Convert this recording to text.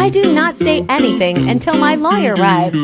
I do not say anything until my lawyer arrives.